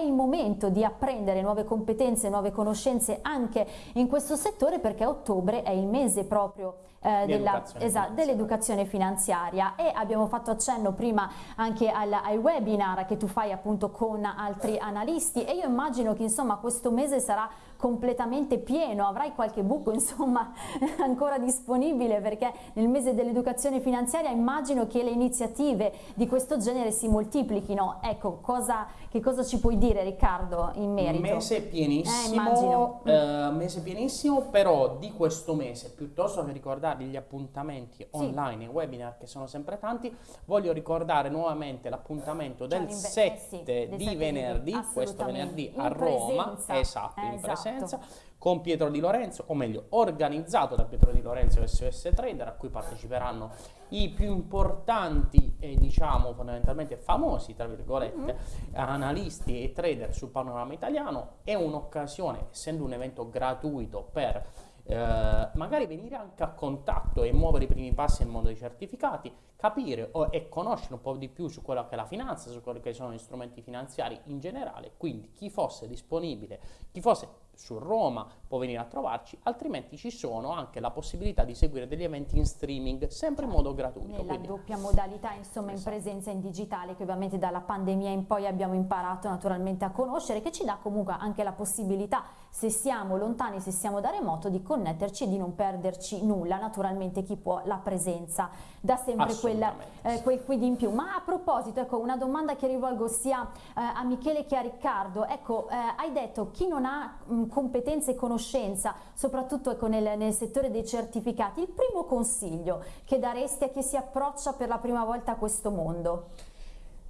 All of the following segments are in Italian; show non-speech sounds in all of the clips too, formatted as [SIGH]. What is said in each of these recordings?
il momento di apprendere nuove competenze, nuove conoscenze anche in questo settore perché ottobre è il mese proprio eh, dell'educazione esatto, finanziaria. E abbiamo fatto accenno prima anche al, ai webinar che tu fai appunto con altri analisti. E io immagino che insomma questo mese sarà completamente pieno, avrai qualche buco [LAUGHS] insomma ancora disponibile perché nel mese dell'educazione finanziaria immagino che le iniziative di questo genere si moltiplichino, ecco cosa, che cosa ci puoi dire Riccardo in merito? Mese pienissimo, eh, eh, mese pienissimo però di questo mese piuttosto che ricordarvi gli appuntamenti online sì. e webinar che sono sempre tanti voglio ricordare nuovamente l'appuntamento cioè, del 7 eh, sì, di venerdì, questo venerdì a Roma, presenza. esatto, in esatto. presenza presenza con Pietro Di Lorenzo, o meglio organizzato da Pietro Di Lorenzo e SOS Trader a cui parteciperanno i più importanti e diciamo fondamentalmente famosi tra virgolette mm -hmm. analisti e trader sul panorama italiano è un'occasione essendo un evento gratuito per eh, magari venire anche a contatto e muovere i primi passi nel mondo dei certificati, capire o, e conoscere un po' di più su quello che è la finanza, su quelli che sono gli strumenti finanziari in generale, quindi chi fosse disponibile, chi fosse su Roma può venire a trovarci, altrimenti ci sono anche la possibilità di seguire degli eventi in streaming, sempre in modo gratuito. Nella quindi... doppia modalità, insomma, esatto. in presenza in digitale, che ovviamente dalla pandemia in poi abbiamo imparato naturalmente a conoscere, che ci dà comunque anche la possibilità, se siamo lontani, se siamo da remoto, di connetterci e di non perderci nulla. Naturalmente chi può la presenza dà sempre quel, eh, quel quid in più. Ma a proposito, ecco, una domanda che rivolgo sia eh, a Michele che a Riccardo, ecco, eh, hai detto chi non ha mh, competenza e conoscenza, soprattutto ecco, nel, nel, settore dei certificati, il primo consiglio che daresti a chi si approccia per la prima volta a questo mondo?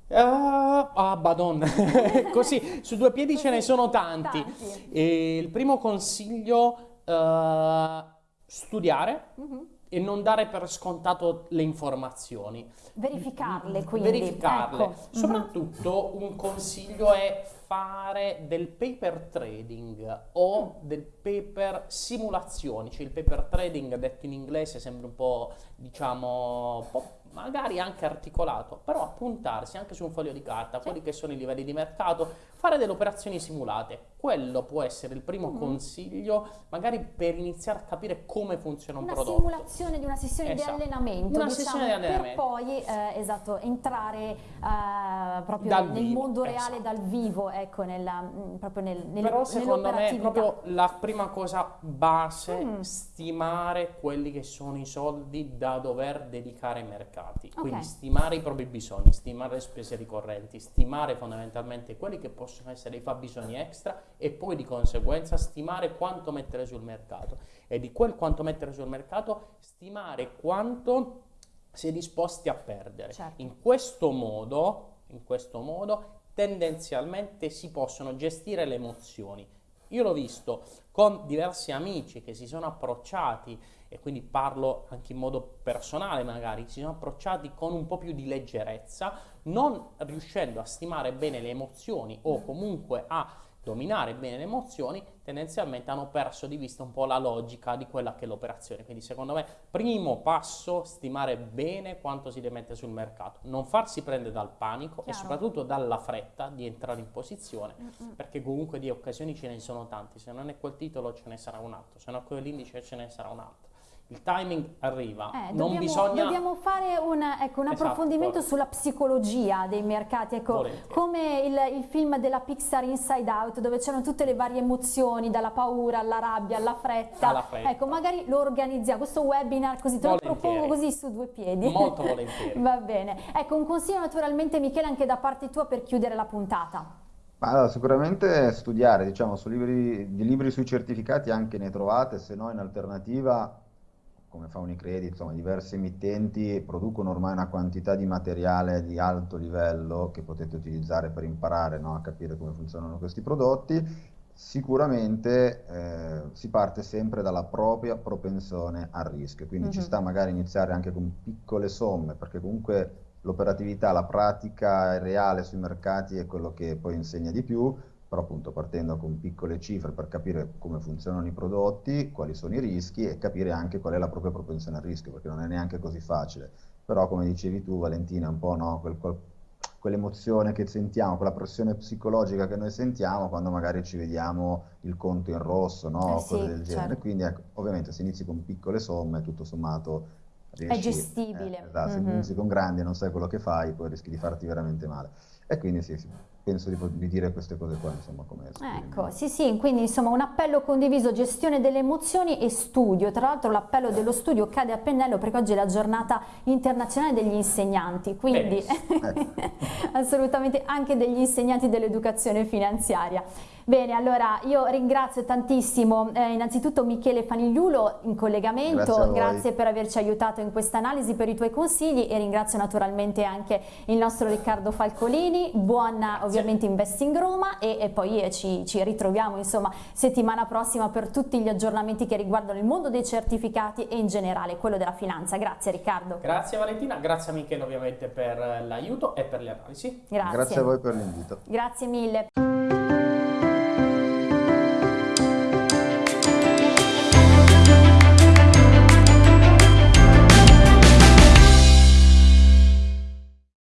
Uh, ah, badonna, [LAUGHS] così su due piedi ce ne sono tanti. tanti. il primo consiglio, uh, studiare. Uh mhm. -huh e non dare per scontato le informazioni. Verificarle quindi. Verificarle. Ecco. Soprattutto un consiglio è fare del paper trading o mm. del paper simulazioni, cioè il paper trading detto in inglese sembra un po' diciamo un po' magari anche articolato, però appuntarsi anche su un foglio di carta, sì. quelli che sono i livelli di mercato, fare delle operazioni simulate. Quello può essere il primo mm -hmm. consiglio, magari per iniziare a capire come funziona un una prodotto. Simulazione di una sessione esatto. di allenamento, una diciamo, sessione di allenamento. per poi eh, esatto, entrare eh, proprio dal nel vivo, mondo reale esatto. dal vivo, ecco, nella, mm, proprio nel, nel Però secondo me proprio la prima cosa base, mm. stimare quelli che sono i soldi da dover dedicare ai mercati mercati, okay. quindi stimare i propri bisogni, stimare le spese ricorrenti, stimare fondamentalmente quelli che possono essere i fabbisogni extra e poi di conseguenza stimare quanto mettere sul mercato e di quel quanto mettere sul mercato stimare quanto si è disposti a perdere. Certo. In questo modo, in questo modo tendenzialmente si possono gestire le emozioni. Io l'ho visto con diversi amici che si sono approcciati e quindi parlo anche in modo personale magari, si sono approcciati con un po' più di leggerezza, non riuscendo a stimare bene le emozioni o comunque a dominare bene le emozioni, tendenzialmente hanno perso di vista un po' la logica di quella che è l'operazione. Quindi secondo me, primo passo, stimare bene quanto si deve mettere sul mercato, non farsi prendere dal panico Chiaro. e soprattutto dalla fretta di entrare in posizione, mm -mm. perché comunque di occasioni ce ne sono tanti, se non è quel titolo ce ne sarà un altro, se non è quell'indice ce ne sarà un altro il timing arriva, eh, non dobbiamo, bisogna... Dobbiamo fare un, ecco, un esatto, approfondimento esatto, sulla psicologia dei mercati, ecco, come il, il, film della Pixar Inside Out, dove c'erano tutte le varie emozioni, dalla paura alla rabbia, alla fretta. Alla fretta. Ecco, magari lo organizziamo, questo webinar così, te volentieri. lo propongo così su due piedi. Molto [LAUGHS] volentieri. Va bene. Ecco, un consiglio naturalmente Michele anche da parte tua per chiudere la puntata. Allora, sicuramente studiare, diciamo, su libri, di libri sui certificati anche ne trovate, se no in alternativa come fa Unicredit, insomma diverse emittenti producono ormai una quantità di materiale di alto livello che potete utilizzare per imparare no, a capire come funzionano questi prodotti. Sicuramente eh, si parte sempre dalla propria propensione al rischio, quindi mm -hmm. ci mhm. sta magari iniziare anche con piccole somme, perché comunque l'operatività, la pratica reale sui mercati è quello che poi insegna di più, però appunto partendo con piccole cifre per capire come funzionano i prodotti, quali sono i rischi e capire anche qual è la propria propensione al rischio, perché non è neanche così facile. Però come dicevi tu Valentina, un po' no, quel, quel, quell'emozione che sentiamo, quella pressione psicologica che noi sentiamo quando magari ci vediamo il conto in rosso, no? Eh sì, cose del genere. certo. Quindi ecco, ovviamente se inizi con piccole somme, tutto sommato riesci, È gestibile. eh, esatto, se Mhm. inizi con grandi e non sai quello che fai, poi rischi di farti veramente male. E quindi sì, sì, penso di, dire queste cose qua, insomma, come Ecco, sì sì, quindi insomma un appello condiviso, gestione delle emozioni e studio. Tra l'altro l'appello dello studio cade a pennello perché oggi è la giornata internazionale degli insegnanti, quindi [LAUGHS] assolutamente anche degli insegnanti dell'educazione finanziaria. Bene, allora io ringrazio tantissimo eh, innanzitutto Michele Fanigliulo in collegamento, Grazie grazie per averci aiutato in questa analisi, per i tuoi consigli e ringrazio naturalmente anche il nostro Riccardo Falcolini, buona ovviamente Investing Roma e, e poi eh, ci, ci ritroviamo insomma settimana prossima per tutti gli aggiornamenti che riguardano il mondo dei certificati e in generale quello della finanza. Grazie Riccardo. Grazie Valentina, grazie a Michele ovviamente per l'aiuto e per le analisi. Grazie. Grazie a voi per l'invito. Grazie mille.